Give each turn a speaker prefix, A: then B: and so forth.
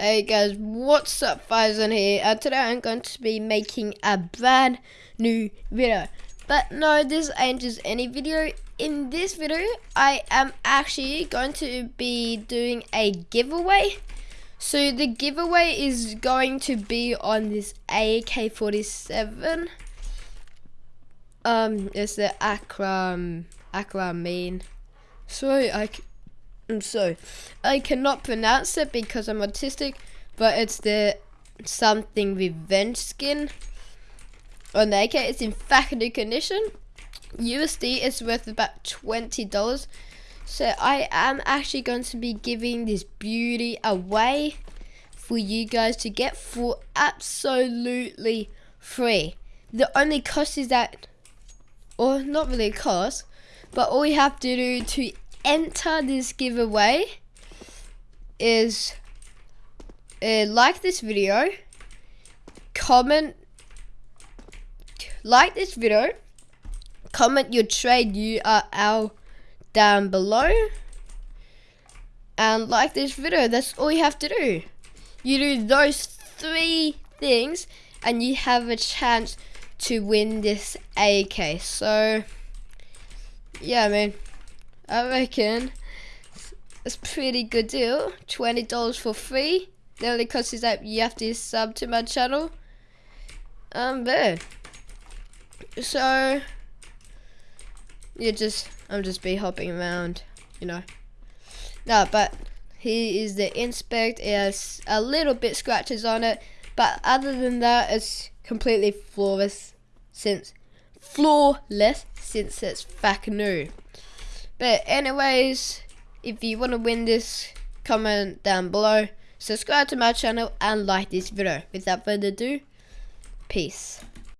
A: Hey guys, what's up Faizan here and today I'm going to be making a brand new video. But no, this ain't just any video. In this video, I am actually going to be doing a giveaway. So the giveaway is going to be on this AK-47. Um, it's the Akram, Akram main. Sorry, I Mm, so I cannot pronounce it because I'm autistic, but it's the something revenge skin. On the AK, it's in factory condition. USD is worth about twenty dollars. So I am actually going to be giving this beauty away for you guys to get for absolutely free. The only cost is that, or not really a cost, but all you have to do to enter this giveaway is uh, like this video, comment, like this video, comment your trade URL down below, and like this video. That's all you have to do. You do those three things, and you have a chance to win this AK. So, yeah, man. I reckon it's a pretty good deal. Twenty dollars for free. The only cost is that you have to sub to my channel. Um, there. So you just I'm just be hopping around, you know. No, but he is the inspect. It has a little bit scratches on it, but other than that, it's completely flawless. Since flawless since it's back new. But anyways, if you want to win this, comment down below, subscribe to my channel and like this video. Without further ado, peace.